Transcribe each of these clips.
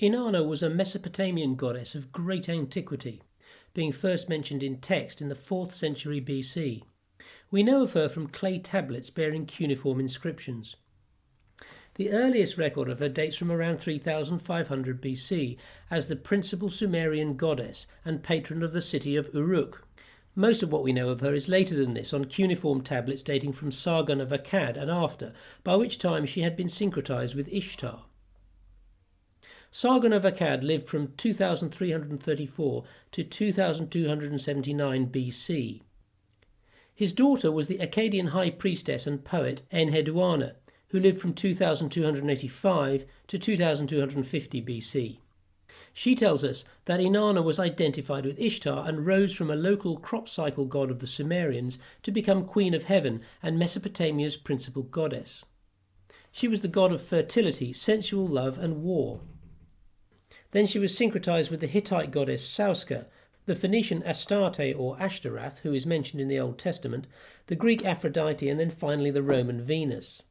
Inanna was a Mesopotamian goddess of great antiquity, being first mentioned in text in the 4th century BC. We know of her from clay tablets bearing cuneiform inscriptions. The earliest record of her dates from around 3500 BC as the principal Sumerian goddess and patron of the city of Uruk. Most of what we know of her is later than this on cuneiform tablets dating from Sargon of Akkad and after, by which time she had been syncretized with Ishtar. Sargon of Akkad lived from 2334 to 2279 BC. His daughter was the Akkadian high priestess and poet Enheduanna, who lived from 2285 to 2250 BC. She tells us that Inanna was identified with Ishtar and rose from a local crop cycle god of the Sumerians to become Queen of Heaven and Mesopotamia's principal goddess. She was the god of fertility, sensual love, and war. Then she was syncretized with the Hittite goddess Sauska, the Phoenician Astarte or Ashtaroth, who is mentioned in the Old Testament, the Greek Aphrodite, and then finally the Roman Venus.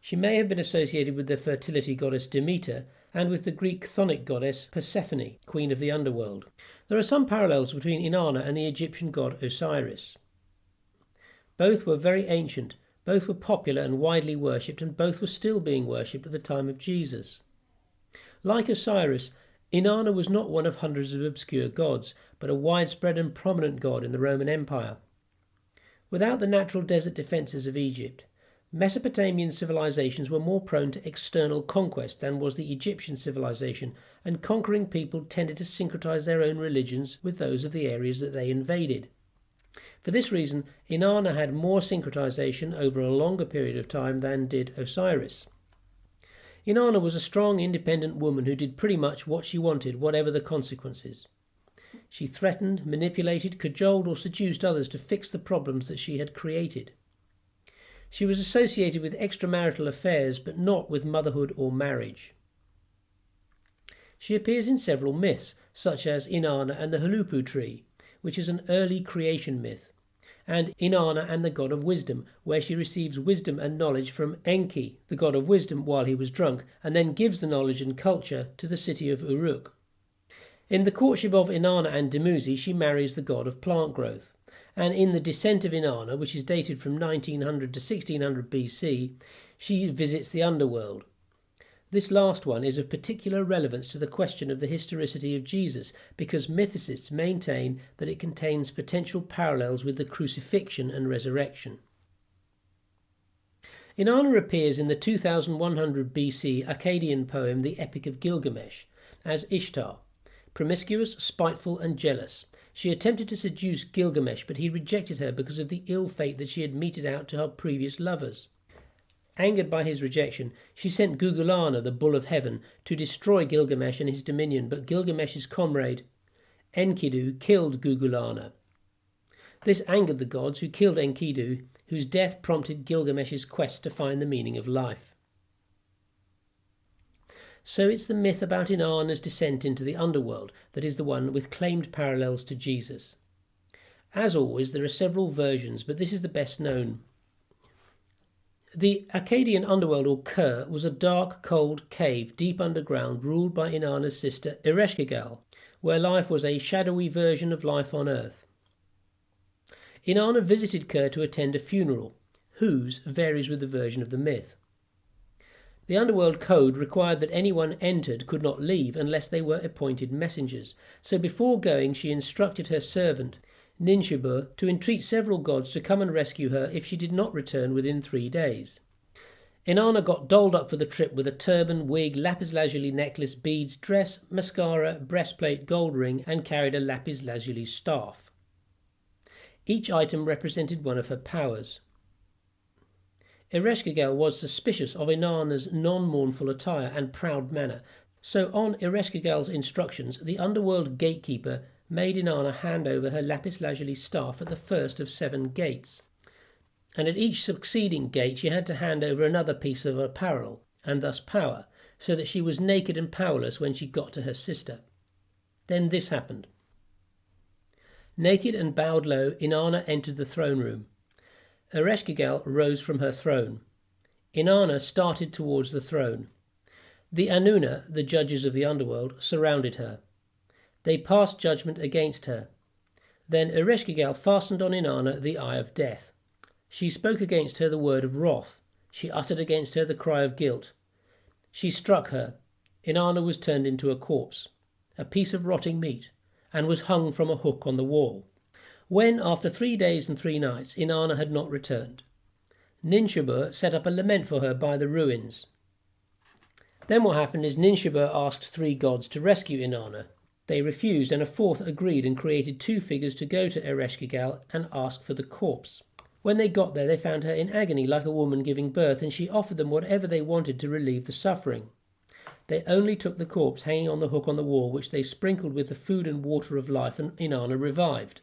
She may have been associated with the fertility goddess Demeter and with the Greek chthonic goddess Persephone, queen of the underworld. There are some parallels between Inanna and the Egyptian god Osiris. Both were very ancient, both were popular and widely worshipped, and both were still being worshipped at the time of Jesus. Like Osiris, Inanna was not one of hundreds of obscure gods, but a widespread and prominent god in the Roman Empire. Without the natural desert defences of Egypt, Mesopotamian civilizations were more prone to external conquest than was the Egyptian civilization, and conquering people tended to syncretize their own religions with those of the areas that they invaded. For this reason, Inanna had more syncretization over a longer period of time than did Osiris. Inanna was a strong, independent woman who did pretty much what she wanted, whatever the consequences. She threatened, manipulated, cajoled, or seduced others to fix the problems that she had created. She was associated with extramarital affairs, but not with motherhood or marriage. She appears in several myths, such as Inanna and the Huluppu tree, which is an early creation myth and Inanna and the god of wisdom, where she receives wisdom and knowledge from Enki, the god of wisdom, while he was drunk, and then gives the knowledge and culture to the city of Uruk. In the courtship of Inanna and Dumuzi, she marries the god of plant growth. And in the descent of Inanna, which is dated from 1900 to 1600 BC, she visits the underworld, this last one is of particular relevance to the question of the historicity of Jesus because mythicists maintain that it contains potential parallels with the crucifixion and resurrection. Inanna appears in the 2100 BC Akkadian poem The Epic of Gilgamesh as Ishtar, promiscuous, spiteful, and jealous. She attempted to seduce Gilgamesh, but he rejected her because of the ill fate that she had meted out to her previous lovers. Angered by his rejection, she sent Gugalanna, the bull of heaven, to destroy Gilgamesh and his dominion, but Gilgamesh's comrade Enkidu killed Gugalanna. This angered the gods, who killed Enkidu, whose death prompted Gilgamesh's quest to find the meaning of life. So it's the myth about Inanna's descent into the underworld that is the one with claimed parallels to Jesus. As always, there are several versions, but this is the best known. The Akkadian underworld, or Kher, was a dark, cold cave deep underground ruled by Inanna's sister Ereshkigal, where life was a shadowy version of life on earth. Inanna visited Kher to attend a funeral, whose varies with the version of the myth. The underworld code required that anyone entered could not leave unless they were appointed messengers, so before going she instructed her servant Ninshubur to entreat several gods to come and rescue her if she did not return within three days. Inanna got dolled up for the trip with a turban, wig, lapis lazuli necklace, beads, dress, mascara, breastplate, gold ring, and carried a lapis lazuli staff. Each item represented one of her powers. Ereshkigal was suspicious of Inanna's non mournful attire and proud manner, so on Ereshkigal's instructions, the underworld gatekeeper made Inanna hand over her lapis lazuli staff at the first of seven gates. And at each succeeding gate she had to hand over another piece of apparel, and thus power, so that she was naked and powerless when she got to her sister. Then this happened. Naked and bowed low, Inanna entered the throne room. Ereshkigal rose from her throne. Inanna started towards the throne. The Anuna, the judges of the underworld, surrounded her. They passed judgment against her. Then Ereshkigal fastened on Inanna the eye of death. She spoke against her the word of wrath. She uttered against her the cry of guilt. She struck her. Inanna was turned into a corpse, a piece of rotting meat, and was hung from a hook on the wall. When, after three days and three nights, Inanna had not returned, Ninshubur set up a lament for her by the ruins. Then what happened is Ninshubur asked three gods to rescue Inanna. They refused, and a fourth agreed and created two figures to go to Ereshkigal and ask for the corpse. When they got there, they found her in agony like a woman giving birth, and she offered them whatever they wanted to relieve the suffering. They only took the corpse hanging on the hook on the wall, which they sprinkled with the food and water of life, and Inanna revived.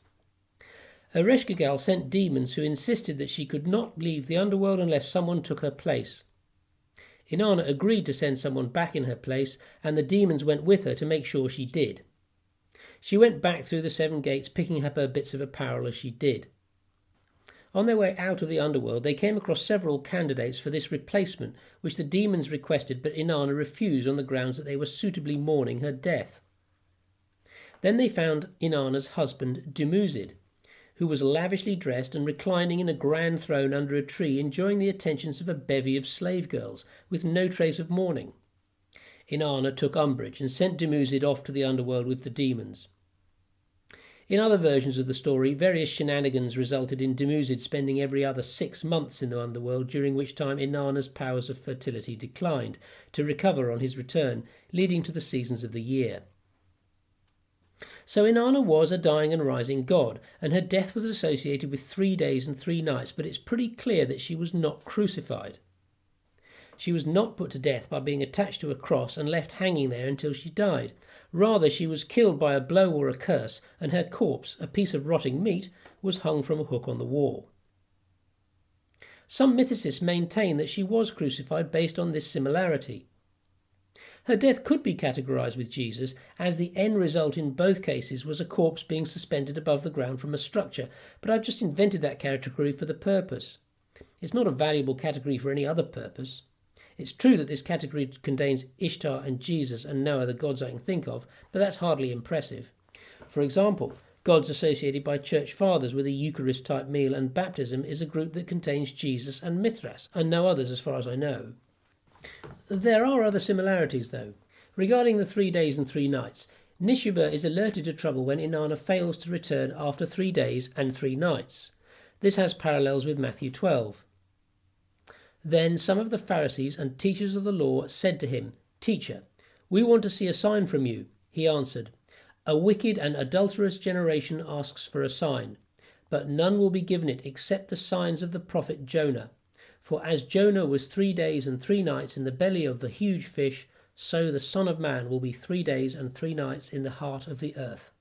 Ereshkigal sent demons who insisted that she could not leave the underworld unless someone took her place. Inanna agreed to send someone back in her place, and the demons went with her to make sure she did. She went back through the seven gates, picking up her bits of apparel as she did. On their way out of the underworld, they came across several candidates for this replacement, which the demons requested, but Inanna refused on the grounds that they were suitably mourning her death. Then they found Inanna's husband, Dumuzid, who was lavishly dressed and reclining in a grand throne under a tree, enjoying the attentions of a bevy of slave girls, with no trace of mourning. Inanna took umbrage and sent Dumuzid off to the underworld with the demons. In other versions of the story, various shenanigans resulted in Dumuzid spending every other six months in the underworld, during which time Inanna's powers of fertility declined, to recover on his return, leading to the seasons of the year. So Inanna was a dying and rising god, and her death was associated with three days and three nights, but it's pretty clear that she was not crucified. She was not put to death by being attached to a cross and left hanging there until she died. Rather, she was killed by a blow or a curse, and her corpse, a piece of rotting meat, was hung from a hook on the wall. Some mythicists maintain that she was crucified based on this similarity. Her death could be categorized with Jesus, as the end result in both cases was a corpse being suspended above the ground from a structure, but I've just invented that category for the purpose. It's not a valuable category for any other purpose. It's true that this category contains Ishtar and Jesus and no other gods I can think of, but that's hardly impressive. For example, gods associated by church fathers with a Eucharist type meal and baptism is a group that contains Jesus and Mithras, and no others as far as I know. There are other similarities, though. Regarding the three days and three nights, Ninshubur is alerted to trouble when Inanna fails to return after three days and three nights. This has parallels with Matthew 12. Then some of the Pharisees and teachers of the law said to him, Teacher, we want to see a sign from you. He answered, A wicked and adulterous generation asks for a sign, but none will be given it except the signs of the prophet Jonah. For as Jonah was three days and three nights in the belly of the huge fish, so the Son of Man will be three days and three nights in the heart of the earth.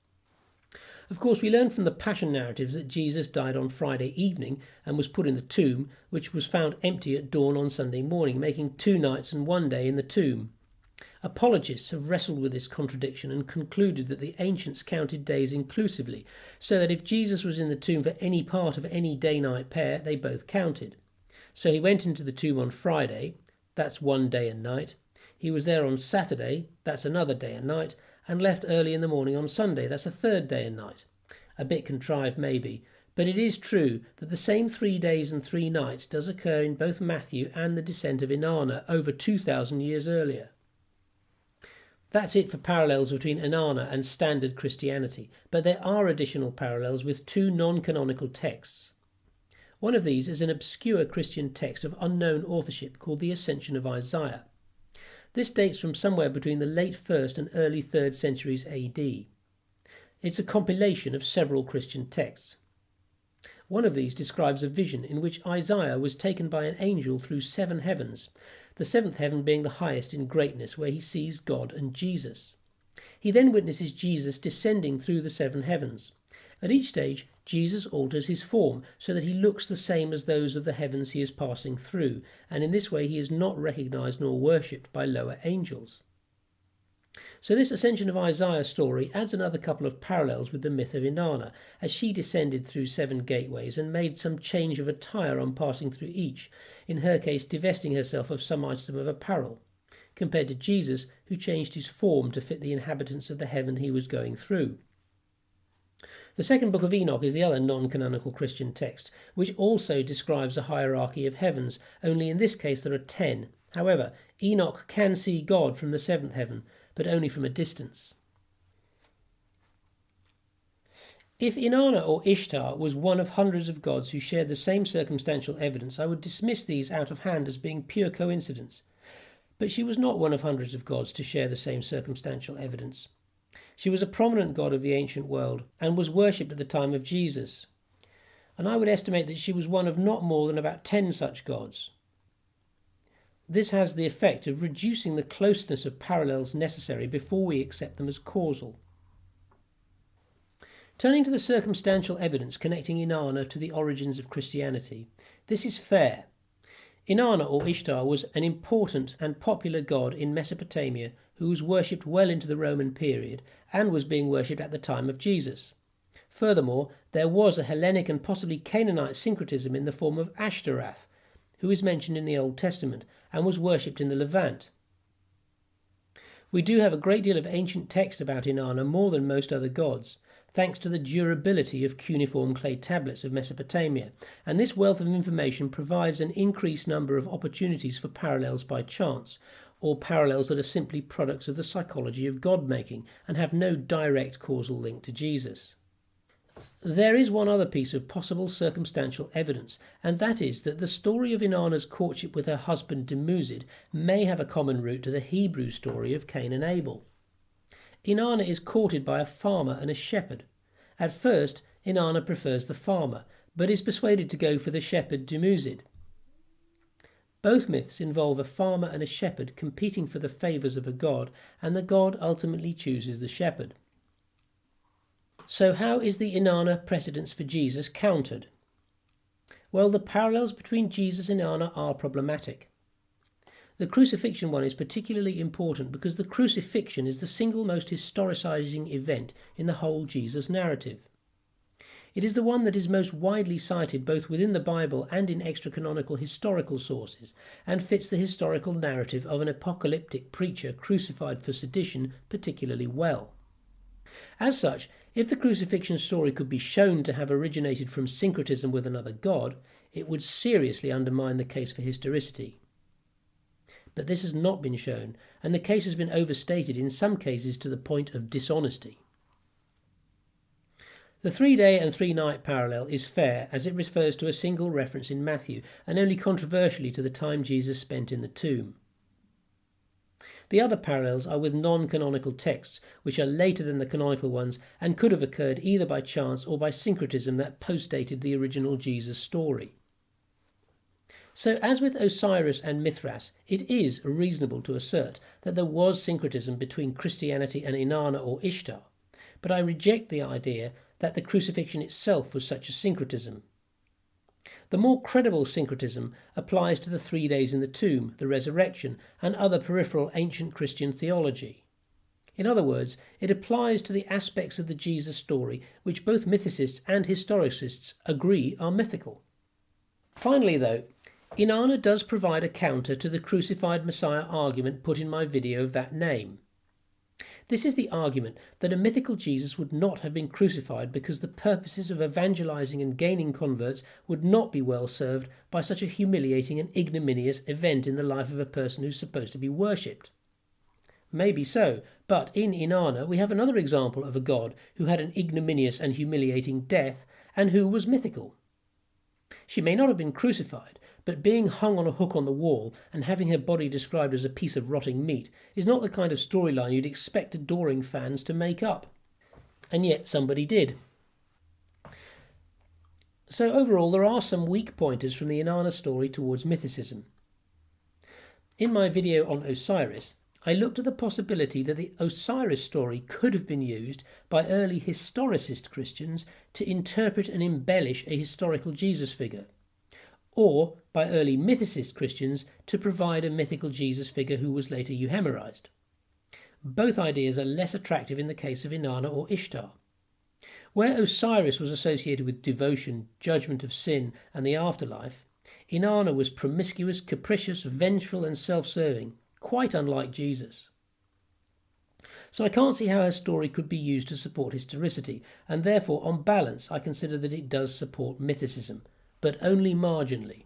Of course, we learn from the Passion narratives that Jesus died on Friday evening and was put in the tomb, which was found empty at dawn on Sunday morning, making two nights and one day in the tomb. Apologists have wrestled with this contradiction and concluded that the ancients counted days inclusively, so that if Jesus was in the tomb for any part of any day night pair, they both counted. So he went into the tomb on Friday, that's one day and night. He was there on Saturday, that's another day and night, and left early in the morning on Sunday. That's a third day and night. A bit contrived, maybe, but it is true that the same three days and three nights does occur in both Matthew and the descent of Inanna over 2,000 years earlier. That's it for parallels between Inanna and standard Christianity, but there are additional parallels with two non canonical texts. One of these is an obscure Christian text of unknown authorship called the Ascension of Isaiah. This dates from somewhere between the late 1st and early 3rd centuries AD. It's a compilation of several Christian texts. One of these describes a vision in which Isaiah was taken by an angel through seven heavens, the seventh heaven being the highest in greatness, where he sees God and Jesus. He then witnesses Jesus descending through the seven heavens. At each stage, Jesus alters his form so that he looks the same as those of the heavens he is passing through, and in this way he is not recognized nor worshipped by lower angels. So this ascension of Isaiah story adds another couple of parallels with the myth of Inanna, as she descended through seven gateways and made some change of attire on passing through each, in her case divesting herself of some item of apparel. compared to Jesus, who changed his form to fit the inhabitants of the heaven he was going through. The second book of Enoch is the other non canonical Christian text, which also describes a hierarchy of heavens, only in this case there are ten. However, Enoch can see God from the seventh heaven, but only from a distance. If Inanna or Ishtar was one of hundreds of gods who shared the same circumstantial evidence, I would dismiss these out of hand as being pure coincidence. But she was not one of hundreds of gods to share the same circumstantial evidence. She was a prominent god of the ancient world and was worshipped at the time of Jesus. And I would estimate that she was one of not more than about ten such gods. This has the effect of reducing the closeness of parallels necessary before we accept them as causal. Turning to the circumstantial evidence connecting Inanna to the origins of Christianity, this is fair. Inanna or Ishtar was an important and popular god in Mesopotamia who was worshipped well into the Roman period and was being worshipped at the time of Jesus. Furthermore, there was a Hellenic and possibly Canaanite syncretism in the form of Ashtaroth, who is mentioned in the Old Testament and was worshipped in the Levant. We do have a great deal of ancient text about Inanna more than most other gods, thanks to the durability of cuneiform clay tablets of Mesopotamia, and this wealth of information provides an increased number of opportunities for parallels by chance, or parallels that are simply products of the psychology of God making and have no direct causal link to Jesus. There is one other piece of possible circumstantial evidence, and that is that the story of Inanna's courtship with her husband Dumuzid may have a common root to the Hebrew story of Cain and Abel. Inanna is courted by a farmer and a shepherd. At first, Inanna prefers the farmer, but is persuaded to go for the shepherd Dumuzid. Both myths involve a farmer and a shepherd competing for the favours of a god, and the god ultimately chooses the shepherd. So, how is the Inanna precedence for Jesus countered? Well, the parallels between Jesus and Inanna are problematic. The crucifixion one is particularly important because the crucifixion is the single most historicising event in the whole Jesus narrative. It is the one that is most widely cited both within the Bible and in extra canonical historical sources, and fits the historical narrative of an apocalyptic preacher crucified for sedition particularly well. As such, if the crucifixion story could be shown to have originated from syncretism with another god, it would seriously undermine the case for historicity but this has not been shown, and the case has been overstated in some cases to the point of dishonesty. The three day and three night parallel is fair as it refers to a single reference in Matthew and only controversially to the time Jesus spent in the tomb. The other parallels are with non canonical texts, which are later than the canonical ones and could have occurred either by chance or by syncretism that postdated the original Jesus story. So, as with Osiris and Mithras, it is reasonable to assert that there was syncretism between Christianity and Inanna or Ishtar, but I reject the idea that the crucifixion itself was such a syncretism. The more credible syncretism applies to the three days in the tomb, the resurrection, and other peripheral ancient Christian theology. In other words, it applies to the aspects of the Jesus story which both mythicists and historicists agree are mythical. Finally, though, Inanna does provide a counter to the crucified Messiah argument put in my video of that name. This is the argument that a mythical Jesus would not have been crucified because the purposes of evangelizing and gaining converts would not be well served by such a humiliating and ignominious event in the life of a person who's supposed to be worshipped. Maybe so, but in Inanna we have another example of a god who had an ignominious and humiliating death and who was mythical. She may not have been crucified, but being hung on a hook on the wall and having her body described as a piece of rotting meat is not the kind of storyline you'd expect adoring fans to make up. And yet somebody did. So, overall, there are some weak pointers from the Inanna story towards mythicism. In my video on Osiris, I looked at the possibility that the Osiris story could have been used by early historicist Christians to interpret and embellish a historical Jesus figure or by early mythicist Christians to provide a mythical Jesus figure who was later euhemerized. Both ideas are less attractive in the case of Inanna or Ishtar. Where Osiris was associated with devotion, judgment of sin, and the afterlife, Inanna was promiscuous, capricious, vengeful, and self serving, quite unlike Jesus. So I can't see how her story could be used to support historicity, and therefore, on balance, I consider that it does support mythicism, but only marginally.